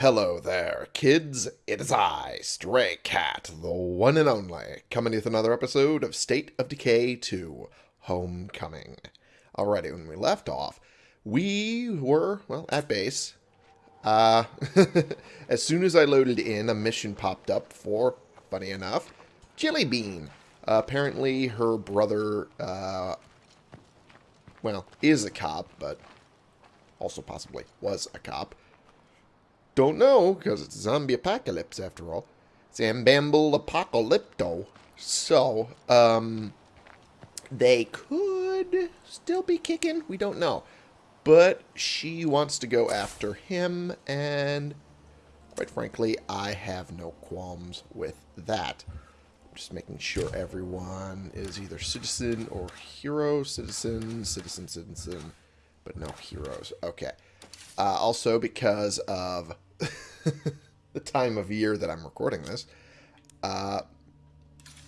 Hello there, kids. It is I, Stray Cat, the one and only, coming with another episode of State of Decay 2 Homecoming. Alrighty, when we left off, we were, well, at base. Uh, as soon as I loaded in, a mission popped up for, funny enough, Jelly Bean. Uh, apparently, her brother, uh, well, is a cop, but also possibly was a cop. Don't know, because it's zombie apocalypse after all. Zambamble apocalypto. So, um, they could still be kicking. We don't know. But she wants to go after him, and quite frankly, I have no qualms with that. Just making sure everyone is either citizen or hero, citizen, citizen, citizen, but no heroes. Okay. Uh, also, because of the time of year that I'm recording this, uh,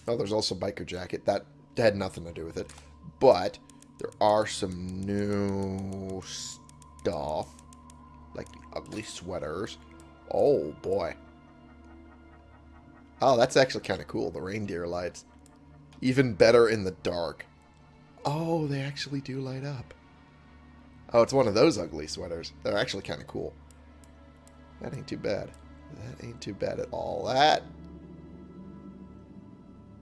oh, there's also Biker Jacket. That had nothing to do with it. But there are some new stuff, like the ugly sweaters. Oh, boy. Oh, that's actually kind of cool, the reindeer lights. Even better in the dark. Oh, they actually do light up. Oh, it's one of those ugly sweaters. They're actually kind of cool. That ain't too bad. That ain't too bad at all. That...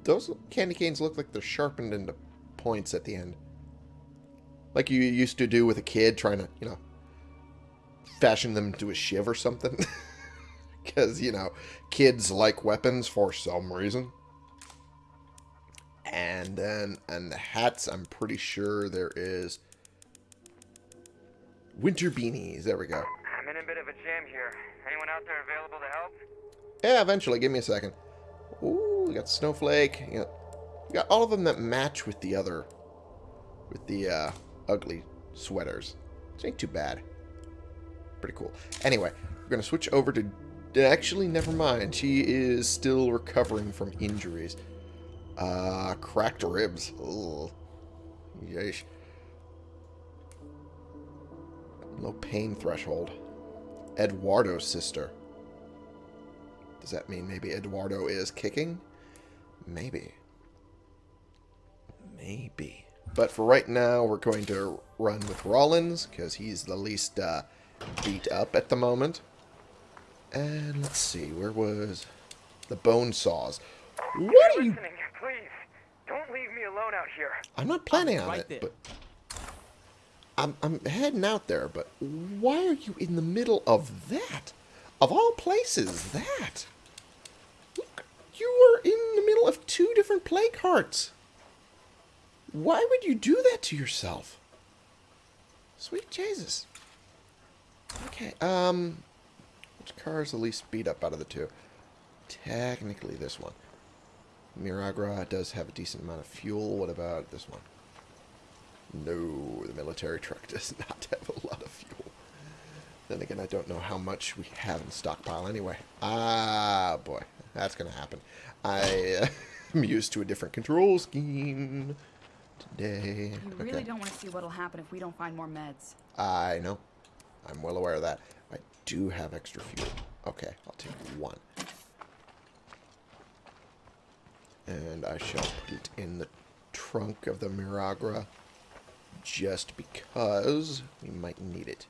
Those candy canes look like they're sharpened into points at the end. Like you used to do with a kid trying to, you know, fashion them into a shiv or something. Because, you know, kids like weapons for some reason. And then, and the hats, I'm pretty sure there is winter beanies. There we go. Bit of a jam here. Anyone out there available to help? Yeah, eventually. Give me a second. Ooh, we got Snowflake. You got, you got all of them that match with the other, with the uh, ugly sweaters. Which ain't too bad. Pretty cool. Anyway, we're going to switch over to... Actually, never mind. She is still recovering from injuries. Uh, cracked ribs. Ugh. Yeesh. Low pain threshold. Eduardo's sister. Does that mean maybe Eduardo is kicking? Maybe. Maybe. But for right now, we're going to run with Rollins, because he's the least uh, beat up at the moment. And let's see, where was the bone saws? What You're are you... listening, please. Don't leave me alone out here. I'm not planning I'm on it, there. but... I'm, I'm heading out there, but why are you in the middle of that? Of all places, that? Look, you are in the middle of two different plague hearts. Why would you do that to yourself? Sweet Jesus. Okay, um... Which car is the least beat up out of the two? Technically this one. Miragra does have a decent amount of fuel. What about this one? No, the military truck does not have a lot of fuel. Then again, I don't know how much we have in stockpile anyway. Ah, boy. That's going to happen. I uh, am used to a different control scheme today. You really don't want to see what'll happen if we don't find more meds. I know. I'm well aware of that. I do have extra fuel. Okay, I'll take one. And I shall put it in the trunk of the Miragra just because we might need it.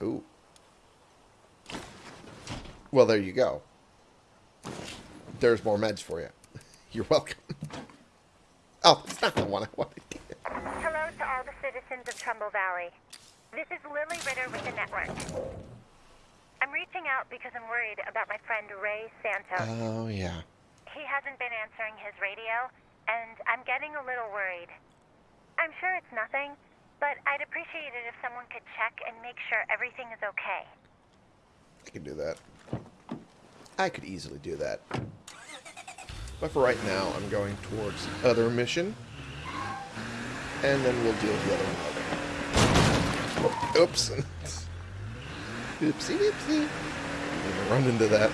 Oh. Well, there you go. There's more meds for you. You're welcome. Oh, it's not the one I wanted. Hello to all the citizens of Trumbull Valley. This is Lily Ritter with the network. I'm reaching out because I'm worried about my friend Ray Santos. Oh, yeah. he hasn't been answering his radio, and I'm getting a little worried. I'm sure it's nothing, but I'd appreciate it if someone could check and make sure everything is okay. I can do that. I could easily do that. But for right now, I'm going towards the other mission. And then we'll deal with the other one later. Oops. Oopsie doopsie. Run into that.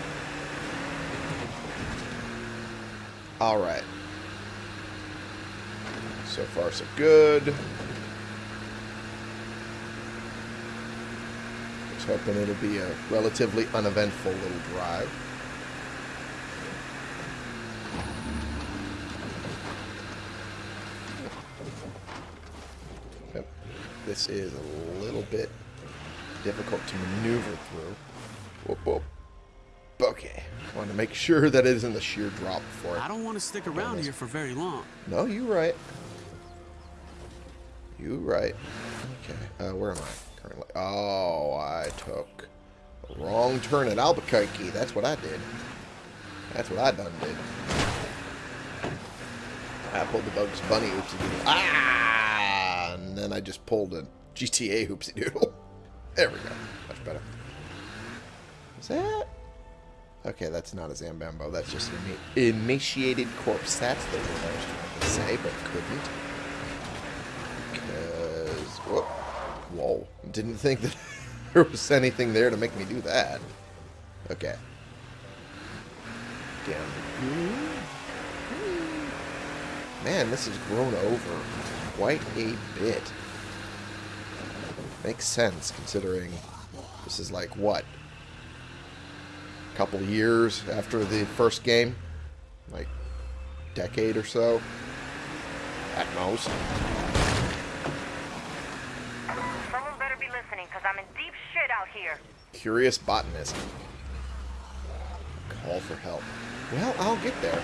Alright. So far, so good. There's hoping it'll be a relatively uneventful little drive. Yep. This is a little bit difficult to maneuver through. Whoop, whoop. Okay. I want to make sure that it isn't a sheer drop for it. I don't want to stick around here for very long. No, you're right. You right. Okay, uh, where am I currently? Oh, I took a wrong turn at Albuquerque. That's what I did. That's what I done did. I pulled the Bugs Bunny oopsie doodle. Ah! And then I just pulled a GTA oopsie doodle. There we go. Much better. Is that? Okay, that's not a Zambambo. That's just an ema- emaciated corpse. That's the word I was trying to say, but couldn't. Because, whoa, whoa, didn't think that there was anything there to make me do that. Okay. Damn. Man, this has grown over quite a bit. Makes sense, considering this is like, what? A couple years after the first game? Like, decade or so? At most. Someone better be listening, because I'm in deep shit out here. Curious botanist. Call for help. Well, I'll get there.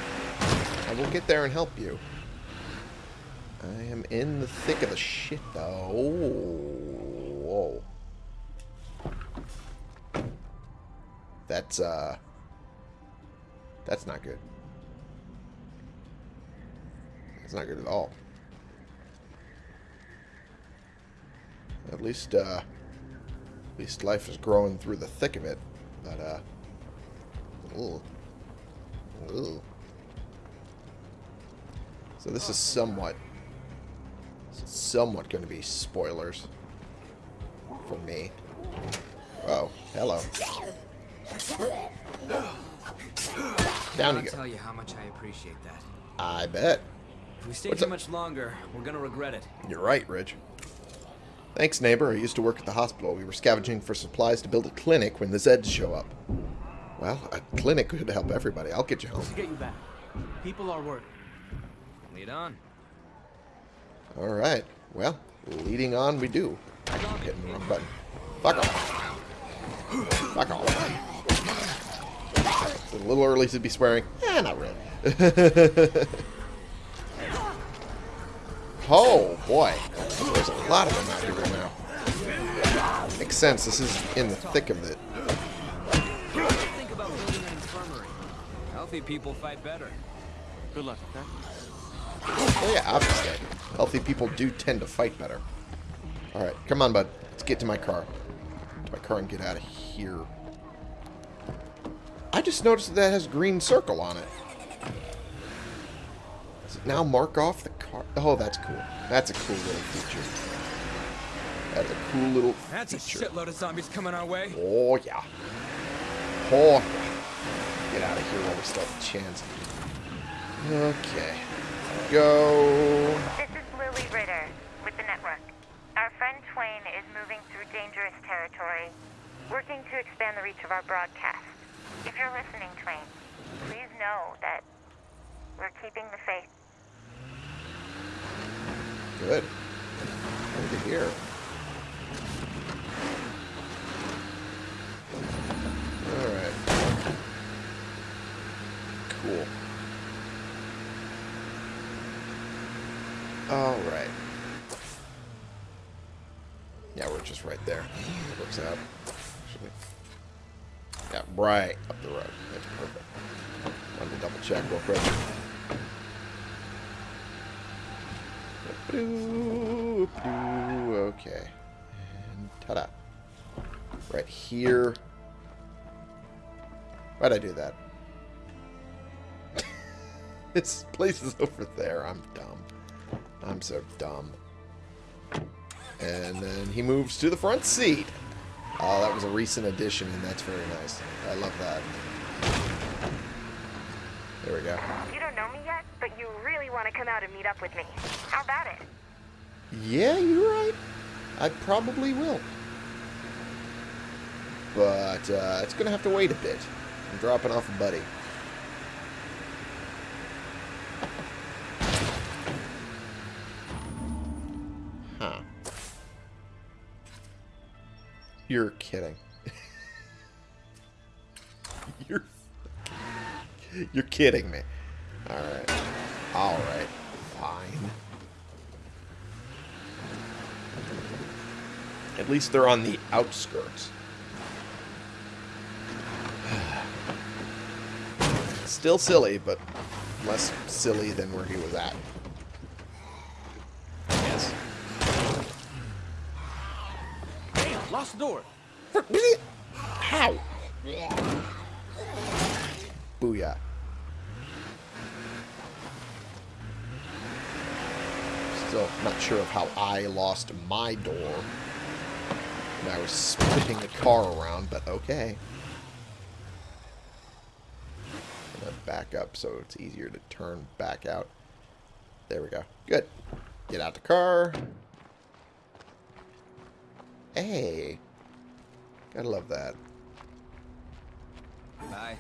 I will get there and help you. I am in the thick of the shit, though. Whoa. That's, uh... That's not good. That's not good at all. At least, uh... At least life is growing through the thick of it. But, uh... Ooh. Ooh. So this is somewhat... Somewhat going to be spoilers. For me. Oh, hello. Down you go. tell you how much I appreciate that. I bet. If we stay What's too up? much longer, we're gonna regret it. You're right, Rich. Thanks, neighbor. I used to work at the hospital. We were scavenging for supplies to build a clinic when the Zeds show up. Well, a clinic could help everybody. I'll get you home. Get you back. People are worried. Lead on. All right. Well, leading on we do. I'm hitting the wrong button. Fuck off. Fuck off. It's a little early to be swearing. Eh, not really. oh, boy. There's a lot of them out here right now. Makes sense. This is in the thick of it. Think about building an infirmary. Healthy people fight better. Good luck, okay? Oh, yeah, obviously. Healthy people do tend to fight better. All right, come on, bud. Let's get to my car. To my car and get out of here. I just noticed that, that has a green circle on it. Does it now mark off the car? Oh, that's cool. That's a cool little feature. That's a cool little That's a shitload of zombies coming our way. Oh, yeah. Oh, yeah. Get out of here while we still have a chance. Okay. Go. This is Lily Ritter with the network. Our friend Twain is moving through dangerous territory, working to expand the reach of our broadcast. If you're listening, Twain, please know that we're keeping the faith. Good. To hear. Alright. Cool. Alright. Yeah, we're just right there. Works out. Actually. Yeah, right up the road. That's perfect. Wanted to double check real quick. Okay. And ta-da. Right here. Why'd I do that? this place is over there. I'm dumb. I'm so dumb. And then he moves to the front seat. Oh, that was a recent addition, and that's very nice. I love that. There we go. You don't know me yet, but you want to come out and meet up with me. How about it? Yeah, you're right. I probably will. but uh, it's going to have to wait a bit. I'm dropping off a buddy. Huh. You're kidding. You're You're kidding me. Alright. Alright. Fine. At least they're on the outskirts. Still silly, but less silly than where he was at. Yes. Damn, lost the door. How? Booyah. Still not sure of how I lost my door. And I was spinning the car around, but okay. Gonna back up so it's easier to turn back out. There we go. Good. Get out the car. Hey. Gotta love that. Bye.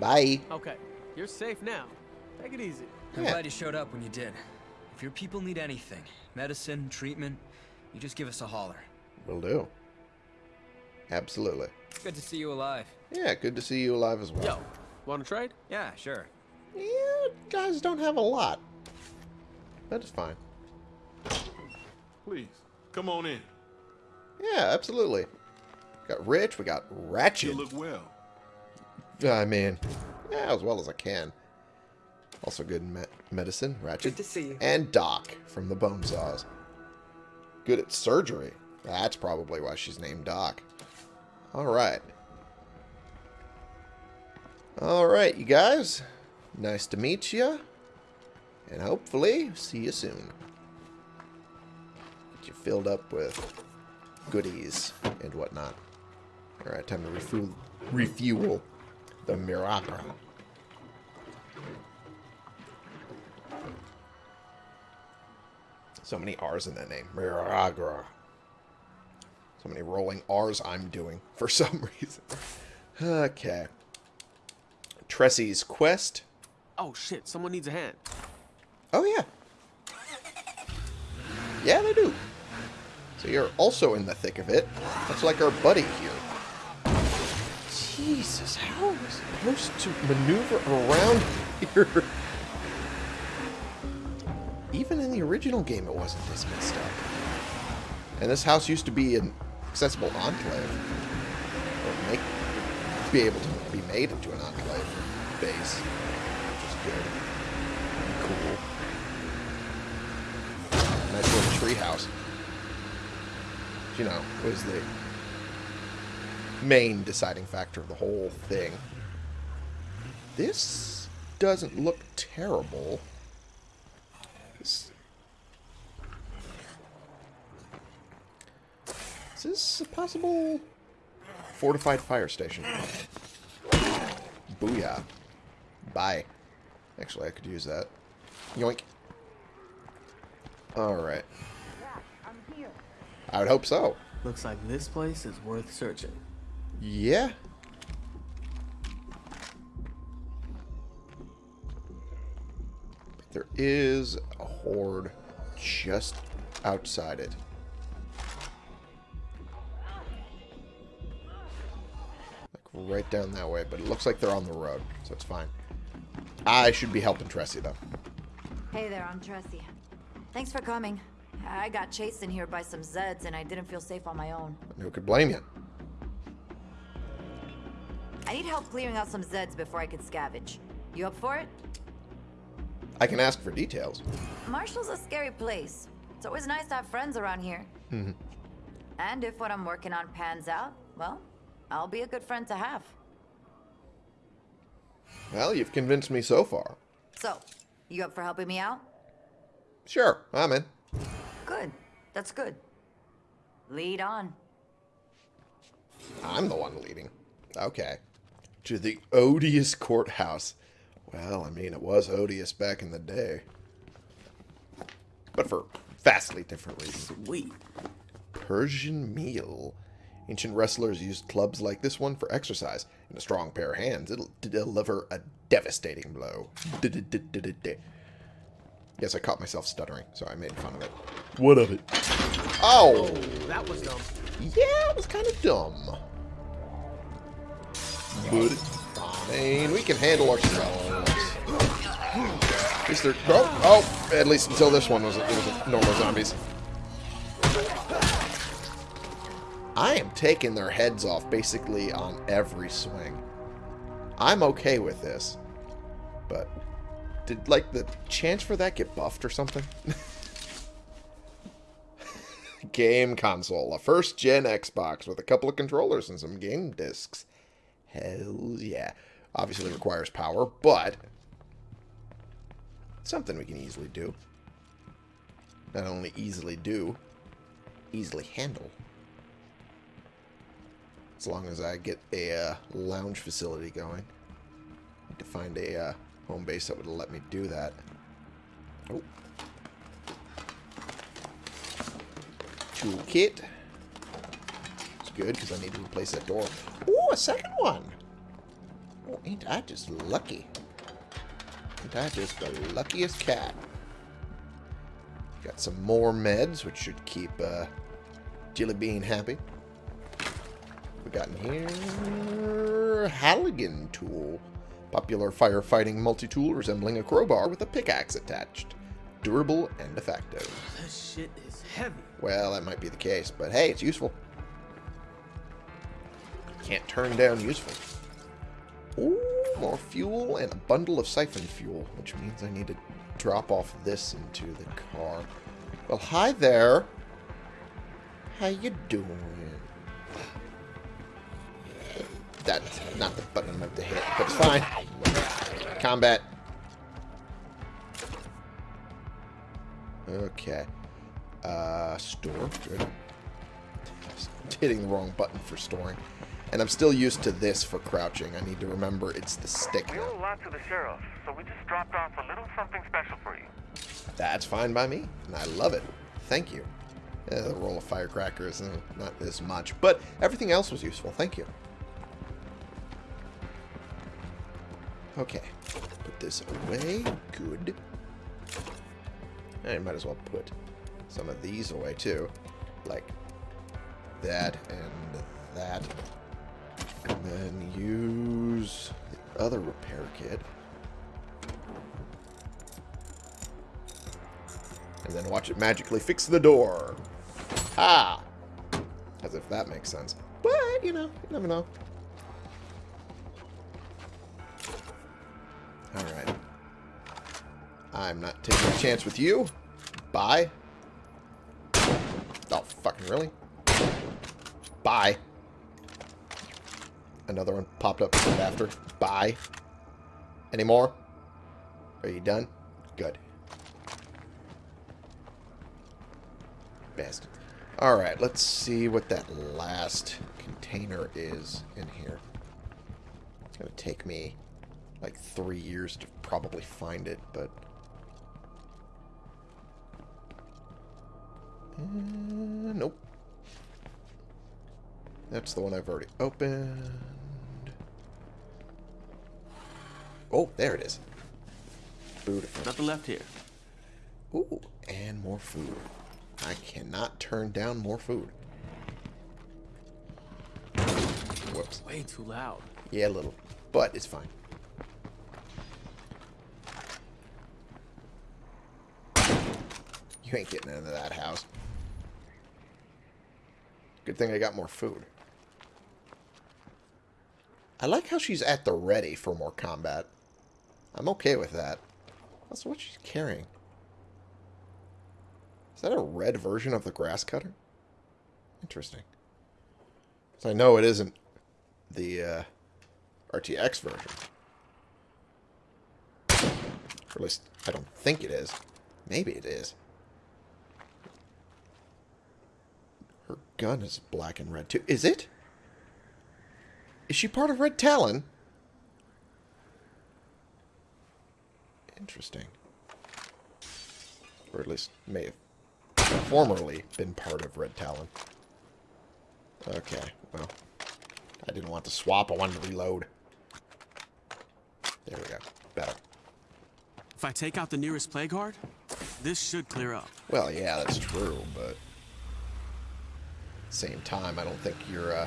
Bye. Okay, you're safe now. Take it easy. I'm Yeah. glad you showed up when you did. If your people need anything, medicine, treatment, you just give us a holler. Will do. Absolutely. Good to see you alive. Yeah, good to see you alive as well. Yo, wanna trade? Yeah, sure. Yeah, guys don't have a lot. That is fine. Please, come on in. Yeah, absolutely. Got Rich, we got ratchet. You Ratchet. look well. I mean, yeah, as well as I can. Also good in me medicine, Ratchet. Good to see you. And Doc from the Bone Saws. Good at surgery. That's probably why she's named Doc. Alright. Alright, you guys. Nice to meet you. And hopefully, see you soon. Get you filled up with goodies and whatnot. Alright, time to refuel, refuel the Miragra. So many R's in that name. Miragra. So many rolling R's I'm doing for some reason. Okay. Tressy's quest. Oh shit, someone needs a hand. Oh, yeah. Yeah, they do. So you're also in the thick of it. That's like our buddy here. Jesus, how am I supposed to maneuver around here? Even in the original game, it wasn't this messed up. And this house used to be an accessible enclave. Or make, be able to be made into an enclave base. Which is good. Cool. Nice little treehouse. You know, was the main deciding factor of the whole thing. This doesn't look terrible. This, is this a possible fortified fire station? Booyah. Bye. Actually, I could use that. Yoink. Alright. I would hope so. Looks like this place is worth searching. Yeah. There is a horde just outside it. Right down that way, but it looks like they're on the road, so it's fine. I should be helping Tressie, though. Hey there, I'm Tressie. Thanks for coming. I got chased in here by some Zeds and I didn't feel safe on my own. Who could blame you? I need help clearing out some Zeds before I can scavenge. You up for it? I can ask for details. Marshall's a scary place. It's always nice to have friends around here. Mm-hmm. and if what I'm working on pans out, well, I'll be a good friend to have. Well, you've convinced me so far. So, you up for helping me out? Sure, I'm in. Good. That's good. Lead on. I'm the one leading. Okay. To the odious courthouse. Well, I mean, it was odious back in the day. But for vastly different reasons. Sweet. Persian meel. Ancient wrestlers used clubs like this one for exercise. In a strong pair of hands, it'll deliver a devastating blow. Yes, I caught myself stuttering, so I made fun of it. What of it? Oh! That was dumb. Yeah, it was kind of dumb. But, I mean, we can handle ourselves. At least they're... Oh, oh, at least until this one was, it was normal zombies. I am taking their heads off basically on every swing. I'm okay with this. But did, like, the chance for that get buffed or something? game console. A first-gen Xbox with a couple of controllers and some game discs. Hell yeah. Obviously requires power, but... Something we can easily do. Not only easily do, easily handle. As long as I get a uh, lounge facility going. Need to find a uh, home base that would let me do that. Oh. Toolkit. It's good because I need to replace that door. Ooh, a second one. Oh, ain't I just lucky? Ain't I just the luckiest cat? Got some more meds, which should keep uh, Jilly Bean happy. We got in here Halligan tool. Popular firefighting multi-tool resembling a crowbar with a pickaxe attached. Durable and effective. This shit is heavy. Well, that might be the case, but hey, it's useful. Can't turn down useful. Ooh, more fuel and a bundle of siphon fuel, which means I need to drop off this into the car. Well, hi there. How you doing? That's not the button I meant to hit, but it's fine. Combat. Okay. Uh, store. Good. Hitting the wrong button for storing. And I'm still used to this for crouching. I need to remember it's the stick We owe a lot to the sheriff, so we just dropped off a little something special for you. That's fine by me, and I love it. Thank you. Yeah, the roll of firecrackers, uh, not as much, but everything else was useful. Thank you. Okay, put this away. Good. I might as well put some of these away too, like that and that, and then use the other repair kit. And then watch it magically fix the door. Ah! As if that makes sense. But, you know, you never know. I'm not taking a chance with you. Bye. Oh, fucking really? Bye. Another one popped up right after. Bye. Any more? Are you done? Good. Bastard. Alright, let's see what that last container is in here. It's going to take me like three years to probably find it, but... Uh, nope. That's the one I've already opened. Oh, there it is. Beautiful. Nothing left here. Ooh, and more food. I cannot turn down more food. Whoops. Way too loud. Yeah, a little. But it's fine. Ain't getting into that house. Good thing I got more food. I like how she's at the ready for more combat. I'm okay with that. That's what she's carrying. Is that a red version of the grass cutter? Interesting. 'Cause I know it isn't the uh, RTX version. Or at least, I don't think it is. Maybe it is. Her gun is black and red too. Is it? Is she part of Red Talon? Interesting. Or at least may have formerly been part of Red Talon. Okay, well. I didn't want to swap. I wanted to reload. There we go. Better. If I take out the nearest plague this should clear up. Well, yeah, that's true, but... Same time, I don't think you're uh,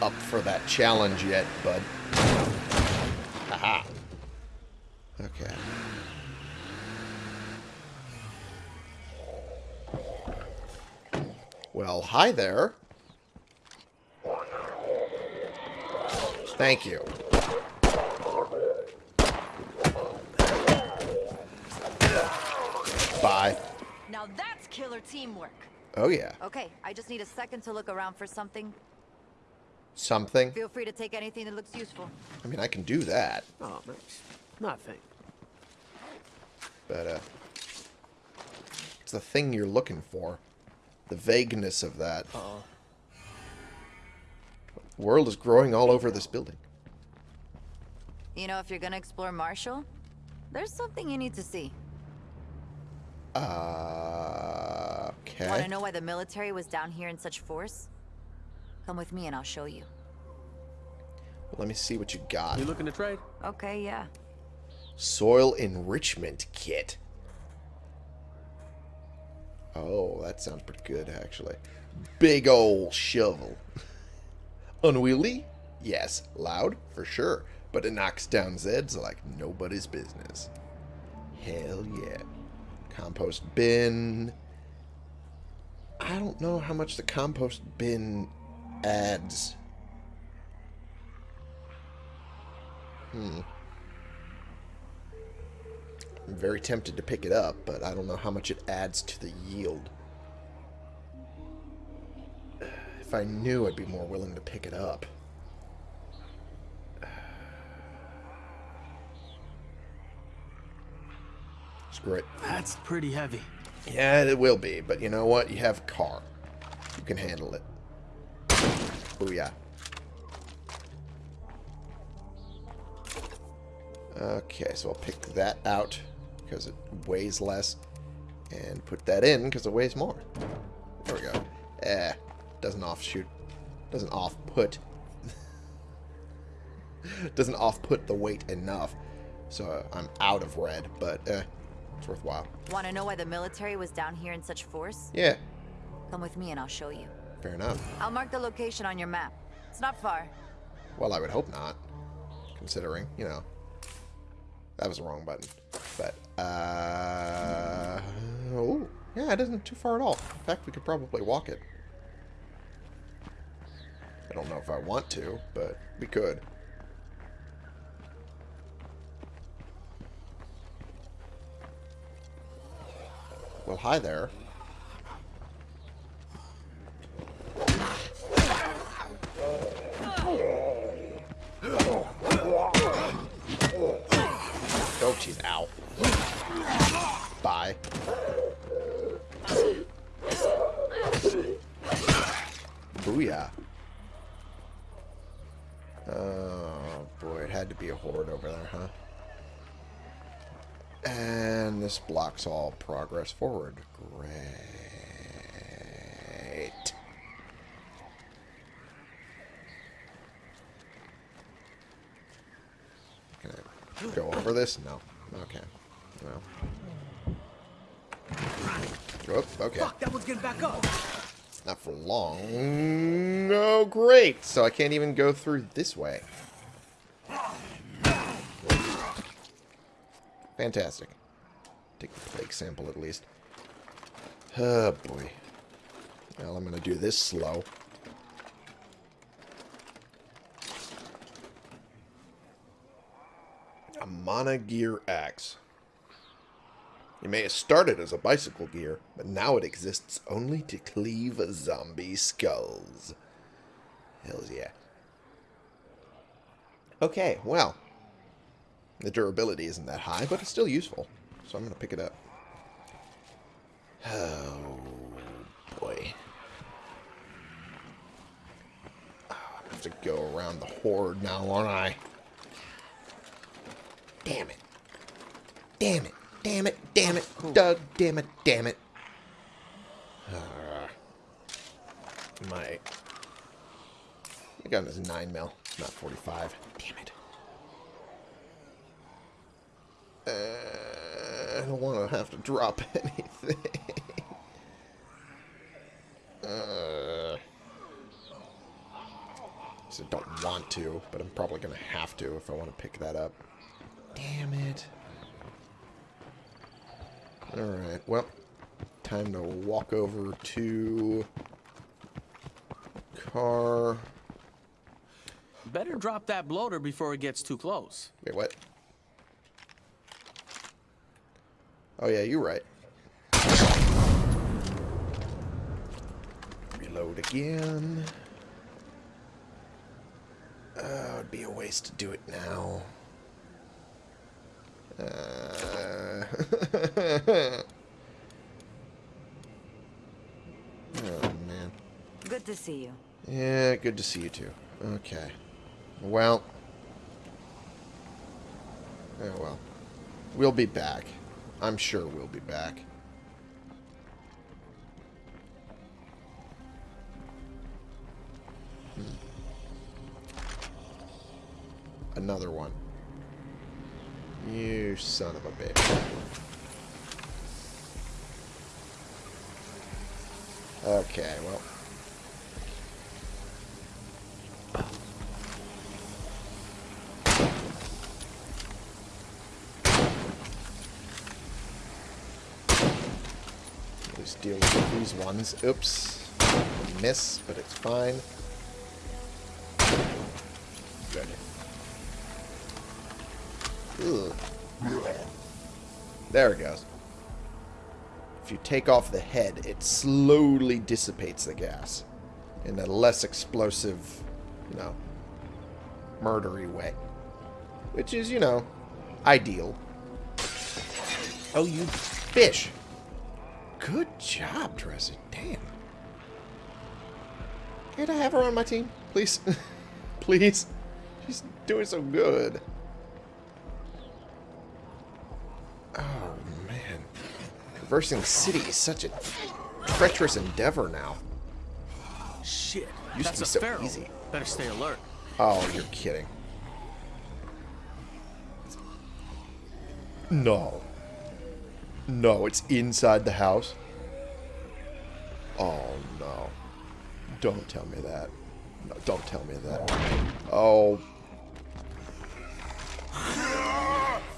up for that challenge yet, bud. Haha. Okay. Well, hi there. Thank you. Bye. Now that's killer teamwork. Oh, yeah. Okay, I just need a second to look around for something. Something. Feel free to take anything that looks useful. I mean, I can do that, Oh, thanks. Nothing. but, uh... It's the thing you're looking for. The vagueness of that. Uh-oh. The world is growing all over this building. You know, if you're gonna explore Marshall, there's something you need to see. Uh... Okay. Want to know why the military was down here in such force? Come with me and I'll show you. Let me see what you got. You looking to trade? Okay, yeah. Soil enrichment kit. Oh, that sounds pretty good, actually. Big ol' shovel. Unwieldy? Yes. Loud? For sure. But it knocks down Zeds like nobody's business. Hell yeah. Compost bin. I don't know how much the compost bin adds. Hmm. I'm very tempted to pick it up, but I don't know how much it adds to the yield. If I knew, I'd be more willing to pick it up. Screw it. That's pretty heavy. Yeah, it will be, but you know what? You have a car. You can handle it. Booyah. Okay, so I'll pick that out because it weighs less. And put that in because it weighs more. There we go. Eh, doesn't offshoot. Doesn't off-put. doesn't off-put the weight enough. So I'm out of red, but eh, it's worthwhile. Want to know why the military was down here in such force? Yeah, Come with me and I'll show you. fair enough. I'll mark the location on your map. It's not far. Well, I would hope not, considering, you know, that was the wrong button. But, uh, oh, yeah, it isn't too far at all. In fact, we could probably walk it. I don't know if I want to, but we could. Well, hi there. Oh, jeez, ow. Bye. Booyah. Oh, boy, it had to be a horde over there, huh? And this blocks all progress forward. Great. Can I go over this? No. Okay. Well. Whoop, okay. Fuck, that one's getting back up. Not for long. Oh, great. So I can't even go through this way. Fantastic. Take the plague sample at least. Oh, boy. Well, I'm going to do this slow. A Mana Gear axe. It may have started as a bicycle gear, but now it exists only to cleave zombie skulls. Hells yeah. Okay, well. The durability isn't that high, but it's still useful. So I'm going to pick it up. Oh, boy. Oh, I have to go around the horde now, won't I? Damn it. Damn it. Damn it. Damn it. Doug, damn it. Damn it. Uh, my gun is 9 mil, not 45. Damn it. Uh, I don't want to have to drop anything. uh, so don't want to, but I'm probably going to have to if I want to pick that up. Damn it. Alright, well, time to walk over to car. Better drop that bloater before it gets too close. Wait, what? Oh, yeah, you're right. Reload again. Uh, it'd be a waste to do it now. Uh, oh, man. Good to see you. Yeah, good to see you too. Okay. Well. Oh well. We'll be back. I'm sure we'll be back. Hmm. Another one. You son of a bitch. Okay, well. Just deal with these ones. Oops. Miss, but it's fine. Good. There it goes. If you take off the head, it slowly dissipates the gas in a less explosive, you know, murdery way. Which is, you know, ideal. Oh, you fish. Good job, Dresser. Damn. Can't I have her on my team? Please? Please? She's doing so good. Oh, man. Traversing the city is such a treacherous endeavor now. Shit. Used That's to be a so feral. easy. Better stay alert. Oh, you're kidding. No. No, it's inside the house. Oh, no. Don't tell me that. No, don't tell me that. Oh.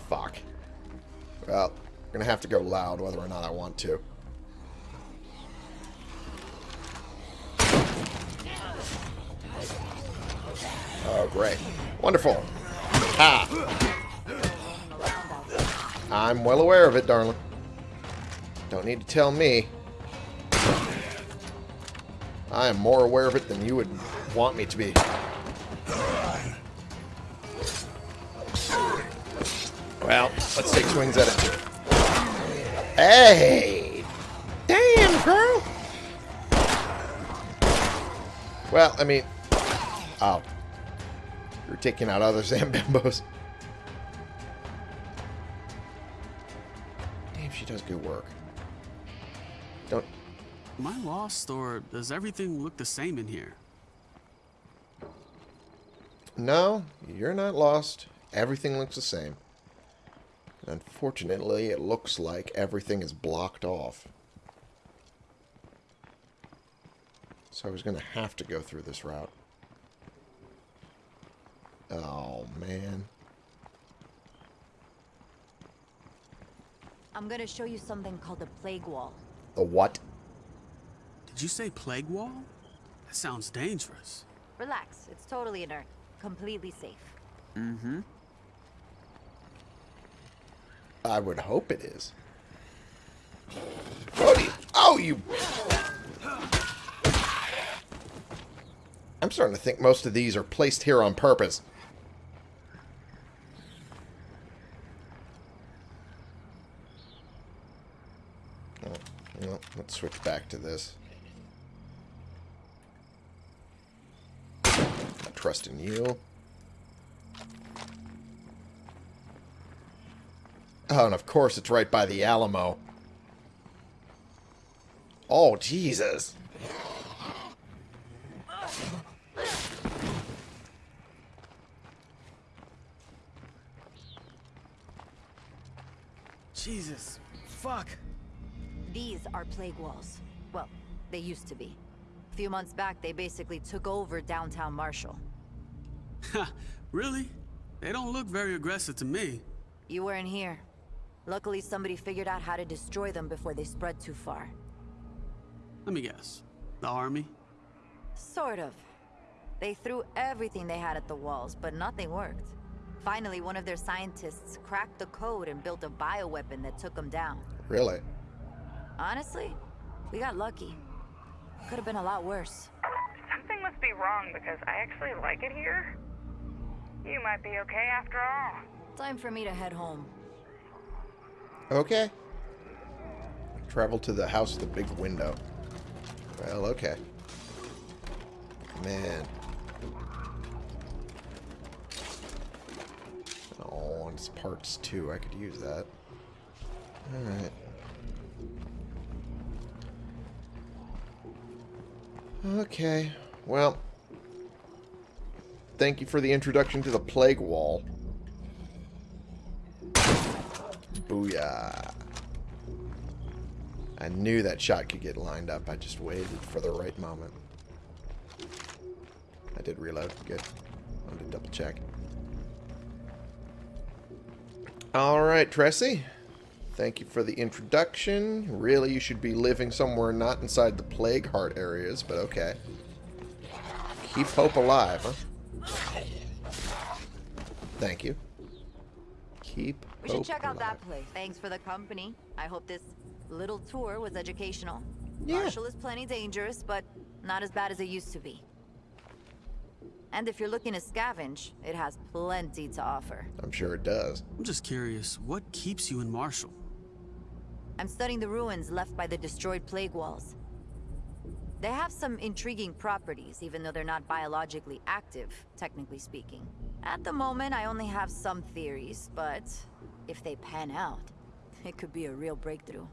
Fuck. Well, I'm gonna have to go loud whether or not I want to. Oh, great. Wonderful. Ah. I'm well aware of it, darling. Don't need to tell me. I am more aware of it than you would want me to be. Well, let's take swings at it. Hey! Damn, girl! Well, I mean... Oh. You're taking out other Zambimbos. Damn, she does good work. Don't... Am I lost, or does everything look the same in here? No, you're not lost. Everything looks the same. Unfortunately, it looks like everything is blocked off. So I was going to have to go through this route. Oh, man. I'm gonna show you something called the plague wall. The what? Did you say plague wall? That sounds dangerous. Relax, it's totally inert. Completely safe. Mm-hmm. I would hope it is. Oh, you, oh, you... I'm starting to think most of these are placed here on purpose. Oh, well, let's switch back to this. trust in you. Oh, and of course it's right by the Alamo. Oh, Jesus. Jesus, fuck. These are plague walls. Well, they used to be. A few months back, they basically took over downtown Marshall. Ha, really? They don't look very aggressive to me. You weren't here. Luckily, somebody figured out how to destroy them before they spread too far. Let me guess. The army? Sort of. They threw everything they had at the walls, but nothing worked. Finally, one of their scientists cracked the code and built a bioweapon that took them down. Really? Honestly, we got lucky. Could have been a lot worse. Something must be wrong because I actually like it here. You might be okay after all. Time for me to head home. Okay. Travel to the house with the big window. Well, okay. Man. Oh, and it's parts too. I could use that. Alright. Okay. Well. Thank you for the introduction to the Plague Wall. Booyah. I knew that shot could get lined up. I just waited for the right moment. I did reload. Good. I wanted to double check. Alright, Tressie. Thank you for the introduction. Really, you should be living somewhere not inside the Plague Heart areas, but okay. Keep hope alive, huh? Thank you. Keep We should hope check out alive. that place. Thanks for the company. I hope this little tour was educational. Yeah. Marshall is plenty dangerous, but not as bad as it used to be. And if you're looking to scavenge, it has plenty to offer. I'm sure it does. I'm just curious, what keeps you in Marshall? I'm studying the ruins left by the destroyed plague walls. They have some intriguing properties, even though they're not biologically active, technically speaking. At the moment, I only have some theories, but if they pan out, it could be a real breakthrough.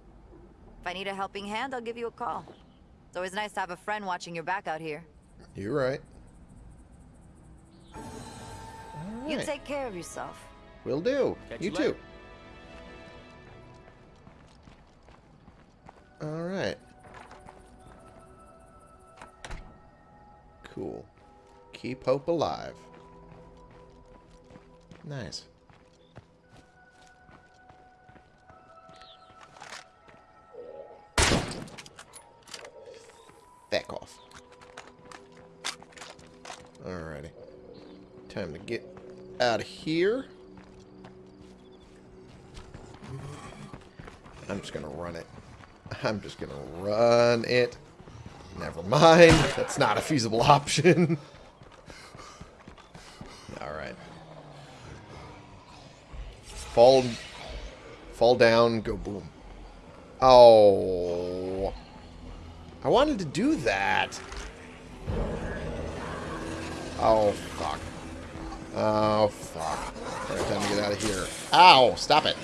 If I need a helping hand, I'll give you a call. It's always nice to have a friend watching your back out here. You're right. You take care of yourself. Will do. Catch you you too. Alright. Cool. Keep hope alive. Nice. Back off. Alrighty. Time to get out of here. I'm just gonna run it. I'm just gonna run it. Never mind. That's not a feasible option. Alright. Fall fall down, go boom. Oh. I wanted to do that. Oh, fuck. Oh, fuck. Alright, time to get out of here. Ow! Stop it.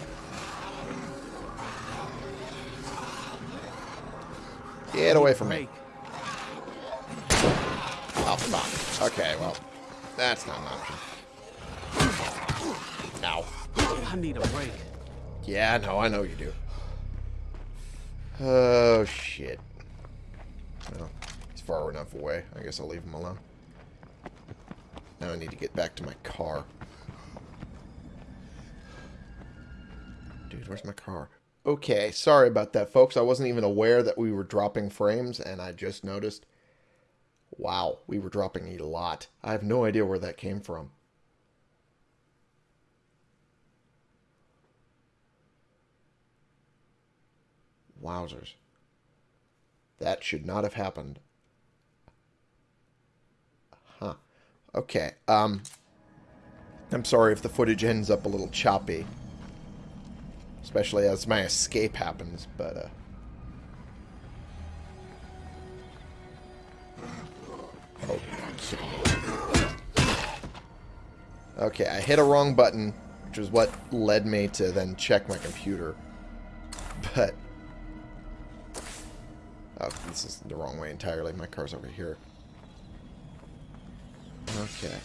Get away from me. Oh, fuck. Okay, well, that's not an option. Ow. I need a break. Yeah, no, I know you do. Oh, shit. Well, he's far enough away. I guess I'll leave him alone. Now I need to get back to my car. Dude, where's my car? Okay, sorry about that, folks. I wasn't even aware that we were dropping frames, and I just noticed. Wow, we were dropping a lot. I have no idea where that came from. Wowzers. That should not have happened. Huh. Okay. Um I'm sorry if the footage ends up a little choppy. Especially as my escape happens, but uh Okay, I hit a wrong button, which is what led me to then check my computer. But Oh, this is the wrong way entirely. My car's over here. Okay.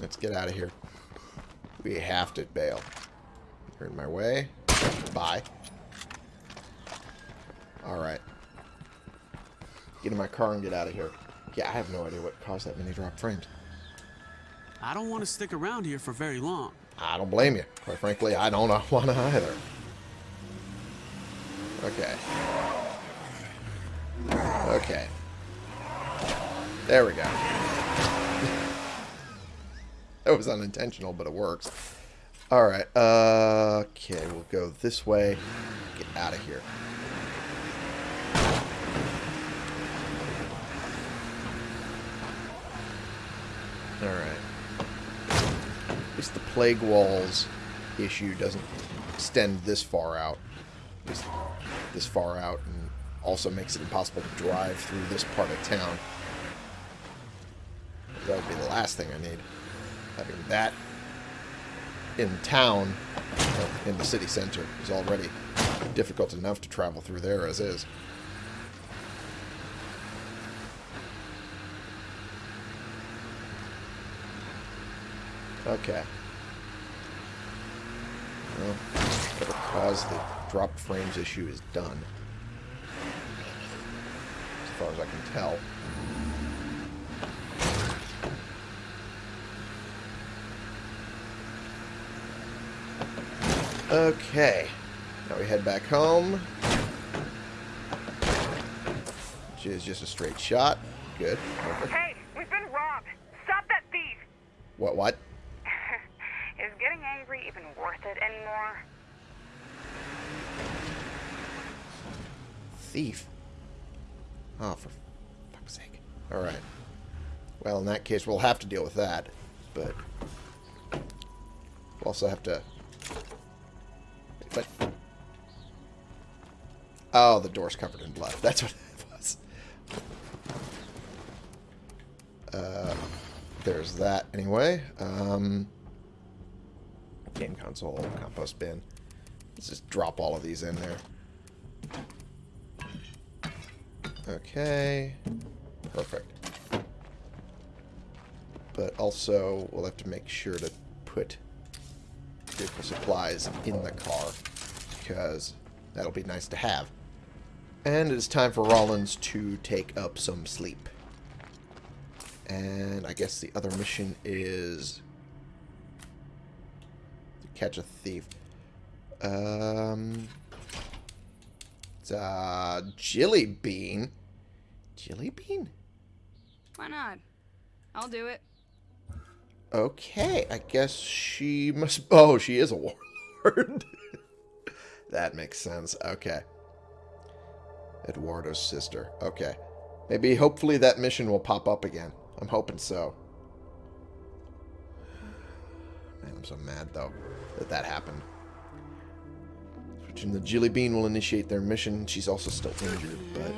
Let's get out of here. We have to bail. You're in my way. Bye. Alright. Get in my car and get out of here. Yeah, I have no idea what caused that many drop frames. I don't want to stick around here for very long. I don't blame you. Quite frankly, I don't want to either. Okay. Okay. There we go. that was unintentional, but it works. Alright, uh, okay, we'll go this way. Get out of here. Alright. At least the plague walls issue doesn't extend this far out. This far out, and also makes it impossible to drive through this part of town. That would be the last thing I need. Having that in town, uh, in the city center, is already difficult enough to travel through there as is. Okay. Well, caused the dropped frames issue is done. As far as I can tell. Okay. Now we head back home. Which is just a straight shot. Good. Perfect. Hey, we've been robbed. Stop that thief. What, what? Is getting angry even worth it anymore? Thief. Oh, for fuck's sake. Alright. Well, in case, we'll have to deal with that. But... We'll also have to... But... Oh, the door's covered in blood. That's what it was. Uh, there's that anyway. Um, game console, compost bin. Let's just drop all of these in there. Okay. Perfect. But also, we'll have to make sure to put vehicle supplies in the car, because that'll be nice to have. And it is time for Rollins to take up some sleep. And I guess the other mission is to catch a thief. Um, it's, uh, Jilly Bean. Jilly Bean? Why not? I'll do it. Okay, I guess she must... Oh, she is a warlord. that makes sense. Okay. Eduardo's sister. Okay. Maybe, hopefully, that mission will pop up again. I'm hoping so. Man, I'm so mad, though, that that happened. Switching the Jilly Bean will initiate their mission. She's also still injured, but...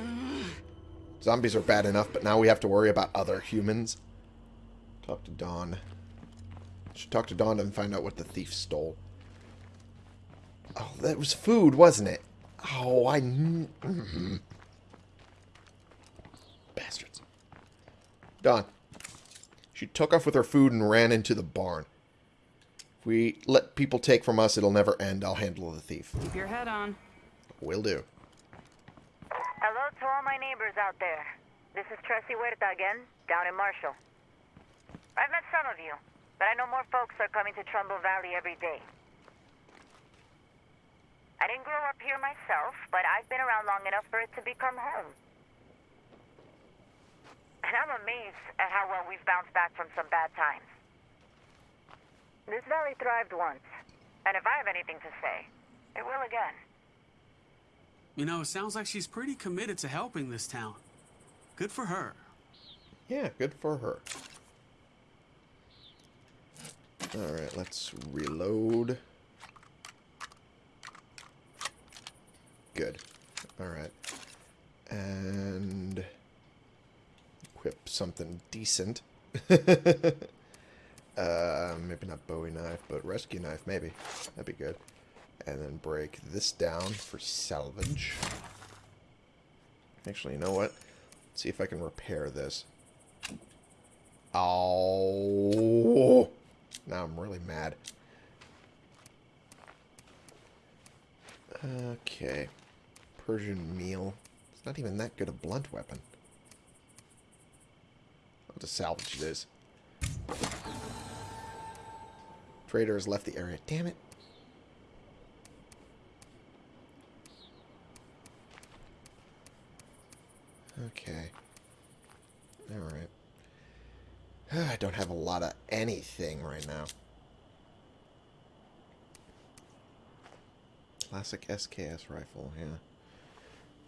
Zombies are bad enough, but now we have to worry about other humans. Talk to Dawn. Should talk to Dawn and find out what the thief stole. Oh, that was food, wasn't it? Oh, I... kn- mhm. Bastards. Don. She took off with her food and ran into the barn. If we let people take from us, it'll never end. I'll handle the thief. Keep your head on. Will do. Hello to all my neighbors out there. This is Tracy Huerta again, down in Marshall. I've met some of you, but I know more folks are coming to Trumbull Valley every day. I didn't grow up here myself, but I've been around long enough for it to become home. And I'm amazed at how well we've bounced back from some bad times. This valley thrived once, and if I have anything to say, it will again. You know, it sounds like she's pretty committed to helping this town. Good for her. Yeah, good for her. Alright, let's reload. Good. Alright. And equip something decent. uh, maybe not Bowie knife, but rescue knife, maybe. That'd be good. And then break this down for salvage. Actually, you know what? Let's see if I can repair this. Oh. Now I'm really mad. Okay. Persian meel. It's not even that good a blunt weapon. I'll just salvage this. Trader has left the area. Damn it. Okay. Alright. I don't have a lot of anything right now. Classic SKS rifle, yeah.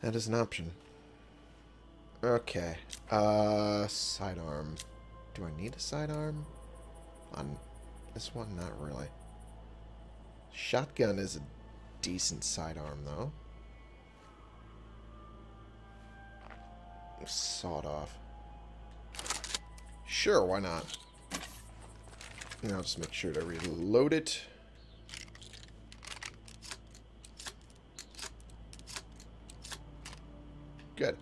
That is an option. Okay. Uh, sidearm. Do I need a sidearm? On this one? Not really. Shotgun is a decent sidearm, though. Sawed off. Sure, why not? I'll just make sure to reload it. Good.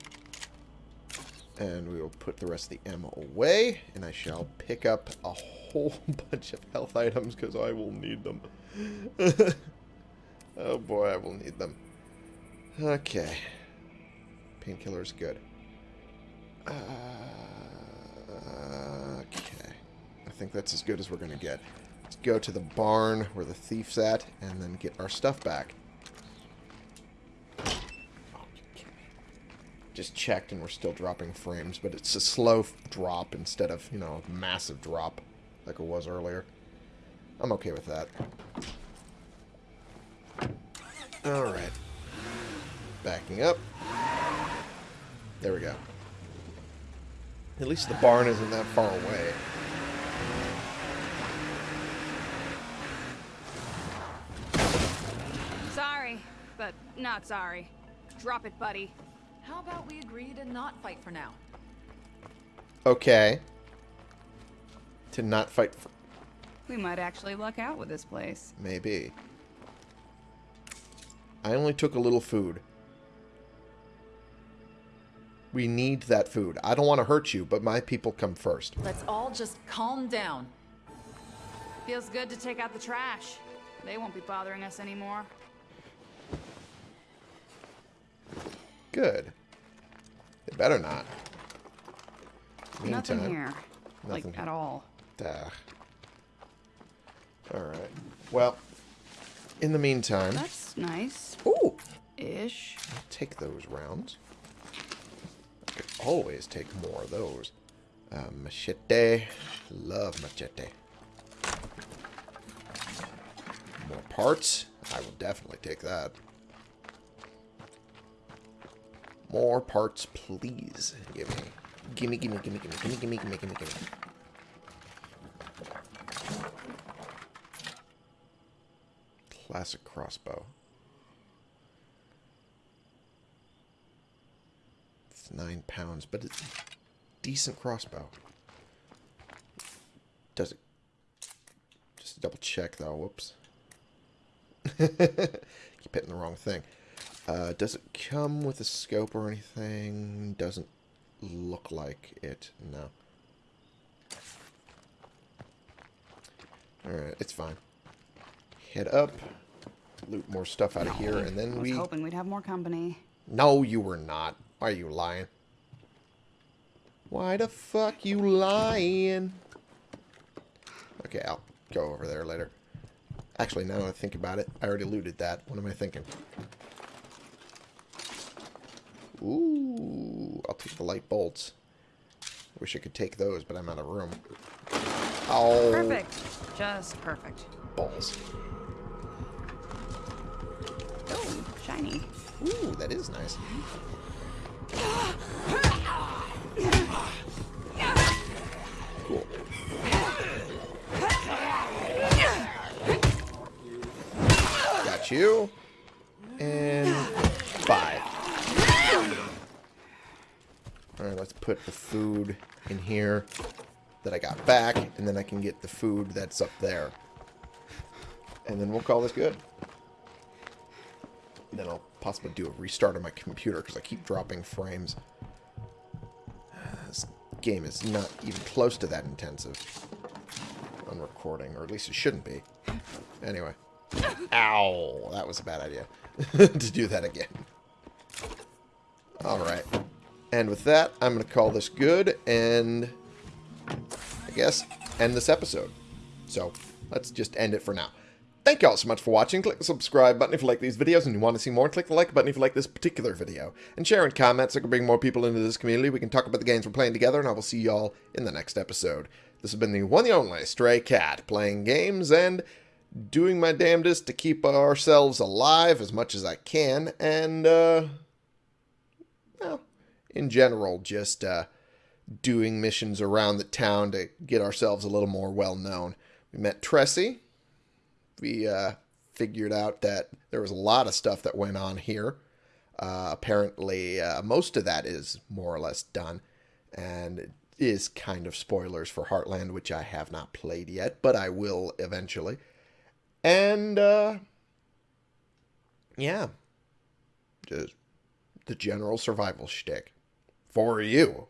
And we will put the rest of the ammo away, and I shall pick up a whole bunch of health items because I will need them. oh boy, I will need them. Okay. Painkiller is good. Uh, okay. I think that's as good as we're going to get. Let's go to the barn where the thief's at and then get our stuff back. Just checked and we're still dropping frames, but it's a slow drop instead of, you know, a massive drop like it was earlier. I'm okay with that. Alright. Backing up. There we go. At least the barn isn't that far away. Sorry, but not sorry. Drop it, buddy. How about we agree to not fight for now? Okay. To not fight for... We might actually luck out with this place. Maybe. I only took a little food. We need that food. I don't want to hurt you, but my people come first. Let's all just calm down. Feels good to take out the trash. They won't be bothering us anymore. Good. They better not. Nothing here. Nothing like, here. at all. Duh. Alright. Well, in the meantime... That's nice. Ooh! Ish. I'll take those rounds. Always take more of those. Uh, machete. Love machete. More parts. I will definitely take that. More parts, please. Give me. Gimme, gimme, gimme, gimme, gimme, gimme, gimme, gimme, gimme. Classic crossbow. Nine pounds, but it's a decent crossbow. Does it? Just double check though. Whoops. Keep hitting the wrong thing. Uh, does it come with a scope or anything? Doesn't look like it. No. Alright, it's fine. Head up. Loot more stuff out of here, and then I was we... hoping we'd have more company. No, you were not. Why are you lying? Why the fuck you lying? Okay, I'll go over there later. Actually, now that I think about it, I already looted that. What am I thinking? Ooh, I'll take the light bolts. Wish I could take those, but I'm out of room. Oh, Perfect. Just perfect. balls. Oh, shiny. Ooh, that is nice. You. And five. Alright, let's put the food in here that I got back, and then I can get the food that's up there. And then we'll call this good. Then I'll possibly do a restart on my computer because I keep dropping frames. This game is not even close to that intensive on recording, or at least it shouldn't be. Anyway. Ow, that was a bad idea to do that again. Alright. And with that, I'm going to call this good and I guess end this episode. So let's just end it for now. Thank you all so much for watching. Click the subscribe button if you like these videos and you want to see more. Click the like button if you like this particular video. And share and comment so I can bring more people into this community. We can talk about the games we're playing together, and I will see you all in the next episode. This has been the one and only Stray Cat, playing games and doing my damnedest to keep ourselves alive as much as I can, and, uh, well, in general, just, uh, doing missions around the town to get ourselves a little more well known. We met Tressie we uh, figured out that there was a lot of stuff that went on here. Uh, apparently, uh, most of that is more or less done, and is kind of spoilers for Heartland, which I have not played yet, but I will eventually. And, uh, yeah, just the general survival shtick for you.